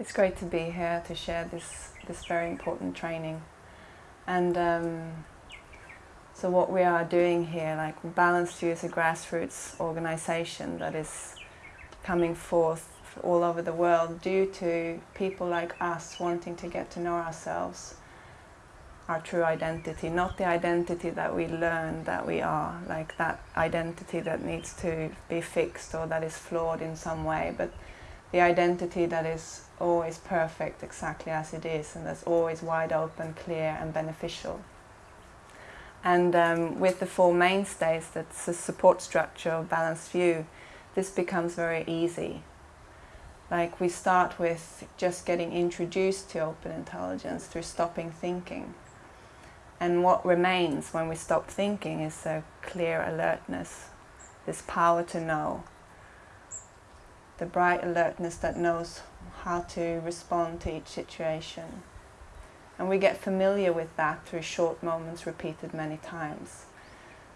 It's great to be here to share this, this very important training. And um, so what we are doing here, like Balanced View is a grassroots organization that is coming forth all over the world due to people like us wanting to get to know ourselves, our true identity, not the identity that we learn that we are, like that identity that needs to be fixed or that is flawed in some way, but the identity that is always perfect exactly as it is and that's always wide open, clear and beneficial. And um, with the four mainstays, that's the support structure of Balanced View, this becomes very easy. Like we start with just getting introduced to open intelligence through stopping thinking. And what remains when we stop thinking is a clear alertness, this power to know, the bright alertness that knows how to respond to each situation. And we get familiar with that through short moments repeated many times.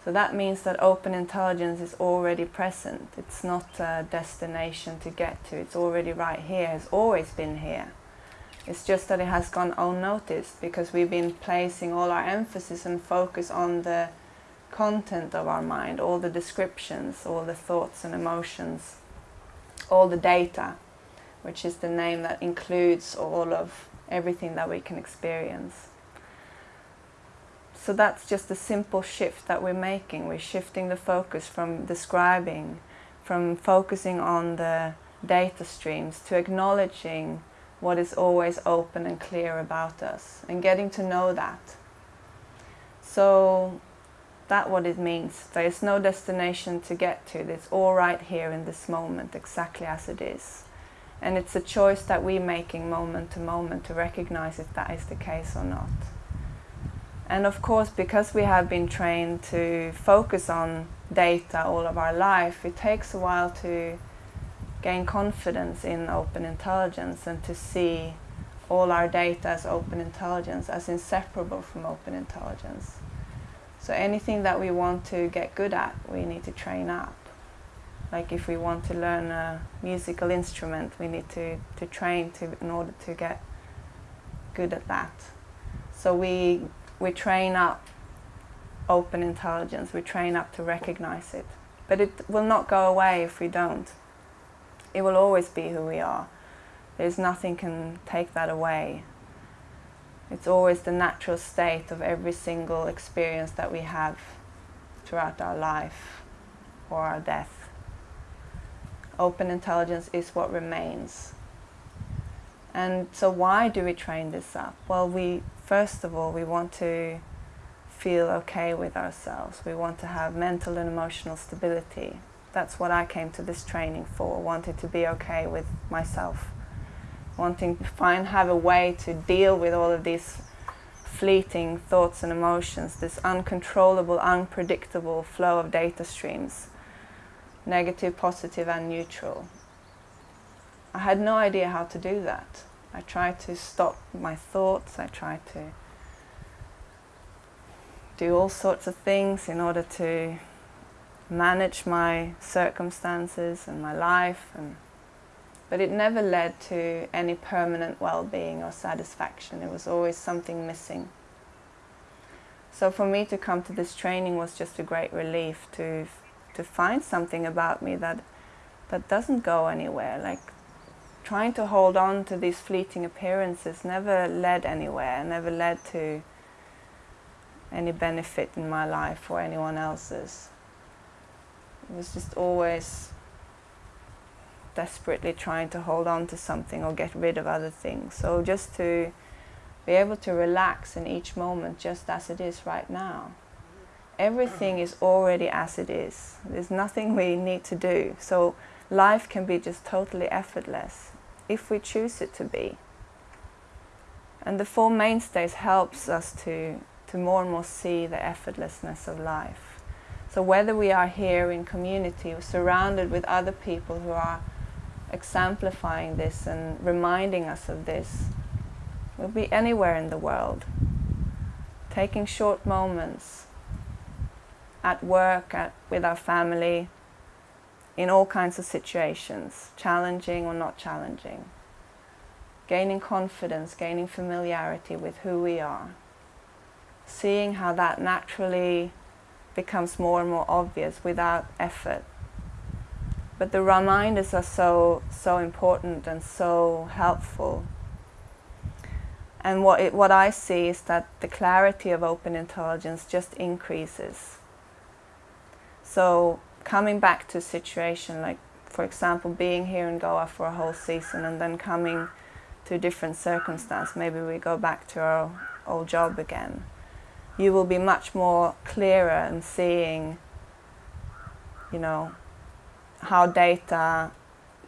So that means that open intelligence is already present. It's not a destination to get to. It's already right here. It's always been here. It's just that it has gone unnoticed because we've been placing all our emphasis and focus on the content of our mind, all the descriptions, all the thoughts and emotions all the data, which is the name that includes all of everything that we can experience. So that's just a simple shift that we're making. We're shifting the focus from describing, from focusing on the data streams to acknowledging what is always open and clear about us and getting to know that. So that's what it means. There is no destination to get to. It's all right here in this moment, exactly as it is. And it's a choice that we're making moment to moment to recognize if that is the case or not. And of course, because we have been trained to focus on data all of our life, it takes a while to gain confidence in open intelligence and to see all our data as open intelligence, as inseparable from open intelligence. So anything that we want to get good at, we need to train up. Like if we want to learn a musical instrument, we need to, to train to, in order to get good at that. So we, we train up open intelligence, we train up to recognize it. But it will not go away if we don't. It will always be who we are. There's nothing can take that away. It's always the natural state of every single experience that we have throughout our life or our death. Open intelligence is what remains. And so why do we train this up? Well, we first of all, we want to feel okay with ourselves. We want to have mental and emotional stability. That's what I came to this training for, wanted to be okay with myself wanting to find, have a way to deal with all of these fleeting thoughts and emotions, this uncontrollable, unpredictable flow of data streams, negative, positive and neutral. I had no idea how to do that. I tried to stop my thoughts, I tried to do all sorts of things in order to manage my circumstances and my life and but it never led to any permanent well-being or satisfaction. It was always something missing. So for me to come to this training was just a great relief to, to find something about me that, that doesn't go anywhere. Like trying to hold on to these fleeting appearances never led anywhere, never led to any benefit in my life or anyone else's. It was just always desperately trying to hold on to something or get rid of other things. So just to be able to relax in each moment just as it is right now. Everything is already as it is. There's nothing we need to do. So life can be just totally effortless if we choose it to be. And the Four Mainstays helps us to, to more and more see the effortlessness of life. So whether we are here in community, surrounded with other people who are exemplifying this and reminding us of this. We'll be anywhere in the world, taking short moments at work, at, with our family, in all kinds of situations, challenging or not challenging. gaining confidence, gaining familiarity with who we are, seeing how that naturally becomes more and more obvious without effort. But the reminders are so, so important and so helpful. And what, it, what I see is that the clarity of open intelligence just increases. So coming back to a situation like, for example, being here in Goa for a whole season and then coming to a different circumstance, maybe we go back to our old job again, you will be much more clearer in seeing, you know, how data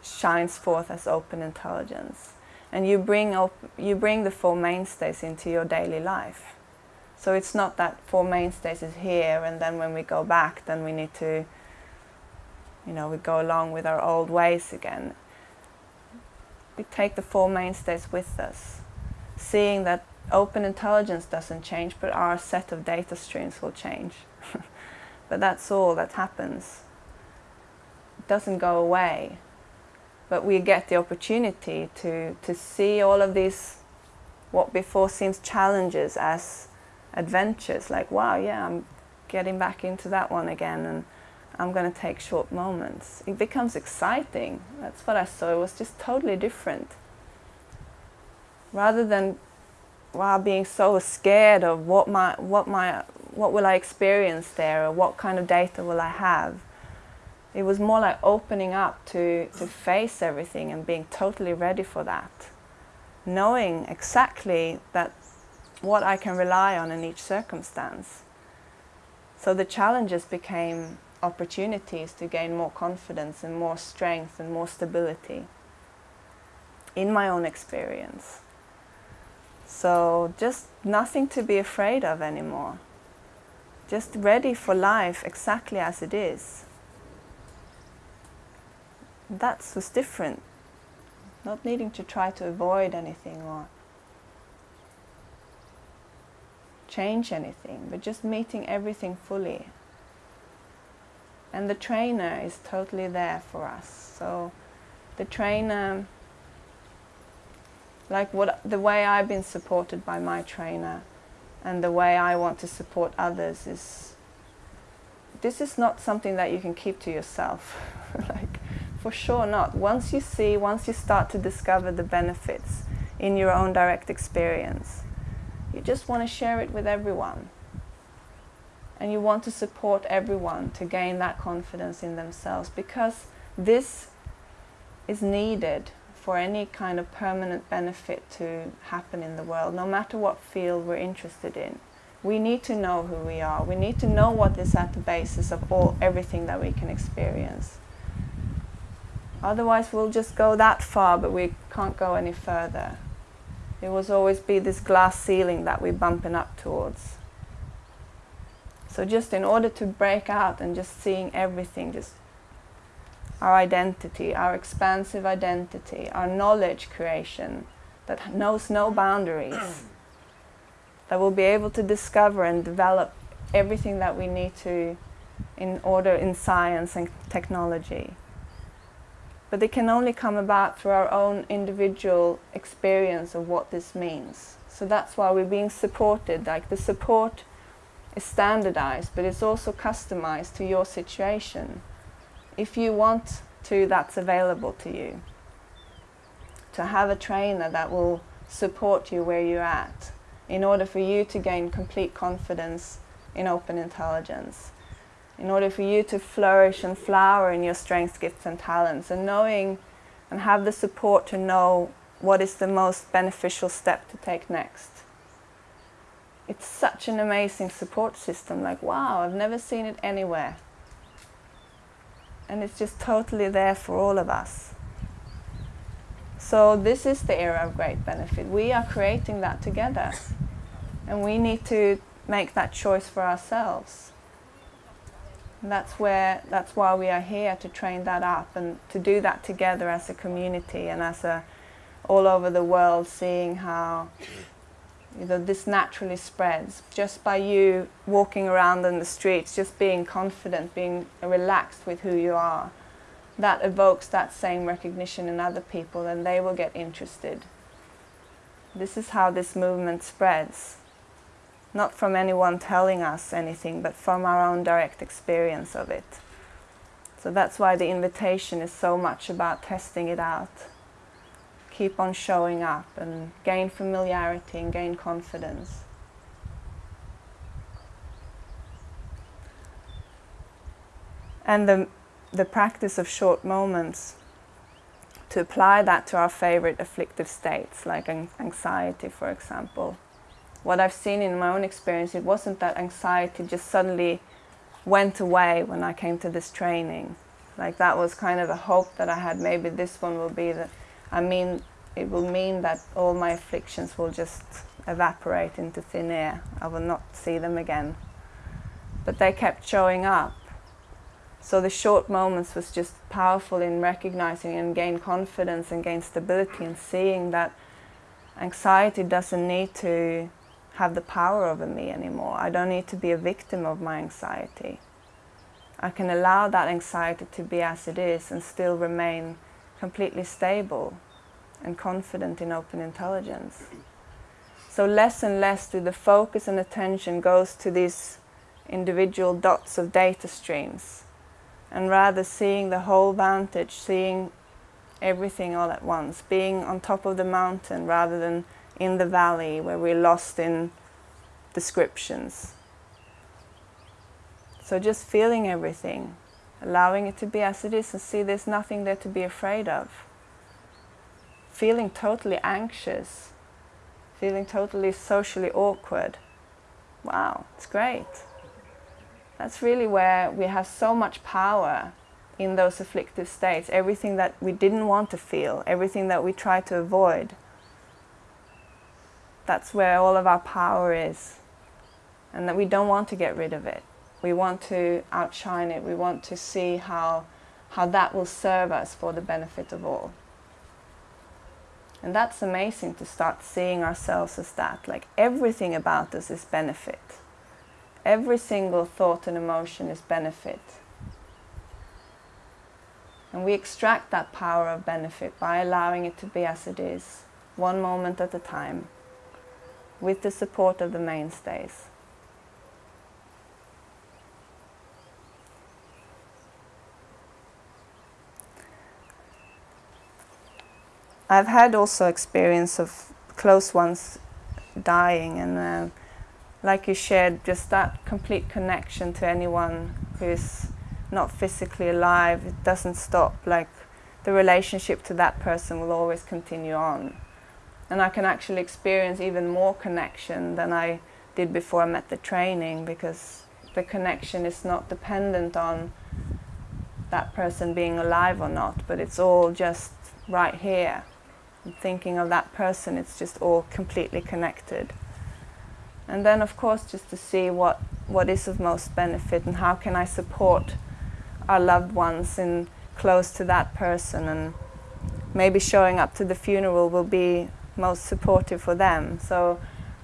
shines forth as open intelligence. And you bring, op you bring the four mainstays into your daily life. So it's not that four mainstays is here and then when we go back then we need to, you know, we go along with our old ways again we take the four mainstays with us, seeing that open intelligence doesn't change, but our set of data streams will change. but that's all that happens. Doesn't go away. But we get the opportunity to, to see all of these, what before seems challenges as adventures, like, wow, yeah, I'm getting back into that one again. and I'm going to take short moments. It becomes exciting. That's what I saw. It was just totally different. Rather than while being so scared of what my what my what will I experience there or what kind of data will I have. It was more like opening up to, to face everything and being totally ready for that. Knowing exactly that what I can rely on in each circumstance. So the challenges became opportunities to gain more confidence and more strength and more stability in my own experience. So just nothing to be afraid of anymore. Just ready for life exactly as it is. That's what's different. Not needing to try to avoid anything or change anything, but just meeting everything fully and the trainer is totally there for us. So the trainer, like what the way I've been supported by my trainer and the way I want to support others is this is not something that you can keep to yourself. like for sure not. Once you see, once you start to discover the benefits in your own direct experience, you just want to share it with everyone and you want to support everyone to gain that confidence in themselves because this is needed for any kind of permanent benefit to happen in the world, no matter what field we're interested in. We need to know who we are. We need to know what is at the basis of all everything that we can experience. Otherwise we'll just go that far, but we can't go any further. It will always be this glass ceiling that we're bumping up towards. So just in order to break out and just seeing everything, just our identity, our expansive identity, our knowledge creation that knows no boundaries, that will be able to discover and develop everything that we need to in order in science and technology. But it can only come about through our own individual experience of what this means. So that's why we're being supported, like the support is standardized, but it's also customized to your situation. If you want to, that's available to you. To have a trainer that will support you where you're at in order for you to gain complete confidence in open intelligence, in order for you to flourish and flower in your strengths, gifts and talents, and knowing and have the support to know what is the most beneficial step to take next it's such an amazing support system. Like, wow, I've never seen it anywhere. And it's just totally there for all of us. So this is the era of great benefit. We are creating that together. And we need to make that choice for ourselves. And that's where that's why we are here to train that up and to do that together as a community and as a all over the world seeing how you know, this naturally spreads just by you walking around in the streets, just being confident, being relaxed with who you are. That evokes that same recognition in other people and they will get interested This is how this movement spreads. Not from anyone telling us anything, but from our own direct experience of it. So that's why the invitation is so much about testing it out. Keep on showing up and gain familiarity and gain confidence. And the, the practice of short moments to apply that to our favorite afflictive states, like anxiety, for example. What I've seen in my own experience, it wasn't that anxiety just suddenly went away when I came to this training. Like that was kind of a hope that I had, maybe this one will be the, I mean, it will mean that all my afflictions will just evaporate into thin air. I will not see them again. But they kept showing up so the short moments was just powerful in recognizing and gain confidence and gain stability and seeing that anxiety doesn't need to have the power over me anymore. I don't need to be a victim of my anxiety. I can allow that anxiety to be as it is and still remain completely stable and confident in open intelligence. So less and less do the focus and attention goes to these individual dots of data streams and rather seeing the whole vantage, seeing everything all at once, being on top of the mountain rather than in the valley where we're lost in descriptions. So just feeling everything, allowing it to be as it is and see there's nothing there to be afraid of. Feeling totally anxious, feeling totally socially awkward. Wow, it's great. That's really where we have so much power in those afflictive states. Everything that we didn't want to feel, everything that we try to avoid. That's where all of our power is. And that we don't want to get rid of it. We want to outshine it. We want to see how, how that will serve us for the benefit of all. And that's amazing to start seeing ourselves as that. Like everything about us is benefit. Every single thought and emotion is benefit. And we extract that power of benefit by allowing it to be as it is, one moment at a time, with the support of the mainstays. I've had also experience of close ones dying and uh, like you shared, just that complete connection to anyone who is not physically alive, it doesn't stop. Like the relationship to that person will always continue on. And I can actually experience even more connection than I did before I met the training because the connection is not dependent on that person being alive or not, but it's all just right here. I'm thinking of that person, it's just all completely connected. And then of course just to see what, what is of most benefit and how can I support our loved ones in close to that person and maybe showing up to the funeral will be most supportive for them. So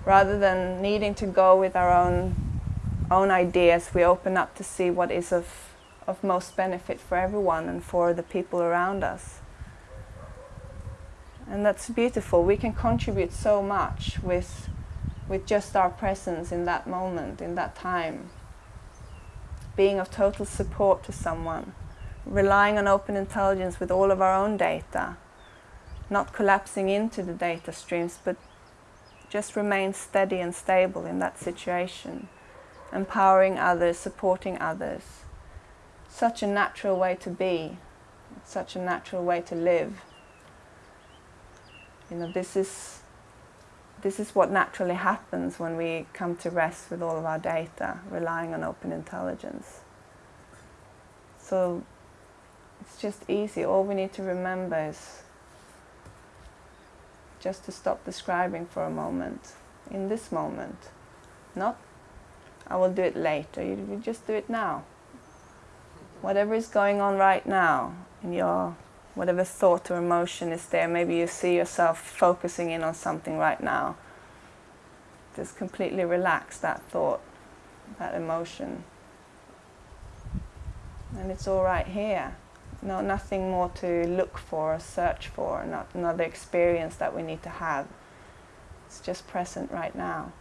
rather than needing to go with our own own ideas, we open up to see what is of, of most benefit for everyone and for the people around us. And that's beautiful. We can contribute so much with with just our presence in that moment, in that time. Being of total support to someone, relying on open intelligence with all of our own data, not collapsing into the data streams, but just remain steady and stable in that situation, empowering others, supporting others. Such a natural way to be, such a natural way to live. You know, this is this is what naturally happens when we come to rest with all of our data, relying on open intelligence. So it's just easy. All we need to remember is just to stop describing for a moment, in this moment. Not, I will do it later, you, just do it now. Whatever is going on right now in your whatever thought or emotion is there, maybe you see yourself focusing in on something right now. Just completely relax that thought, that emotion. And it's all right here. No, nothing more to look for or search for, not another experience that we need to have. It's just present right now.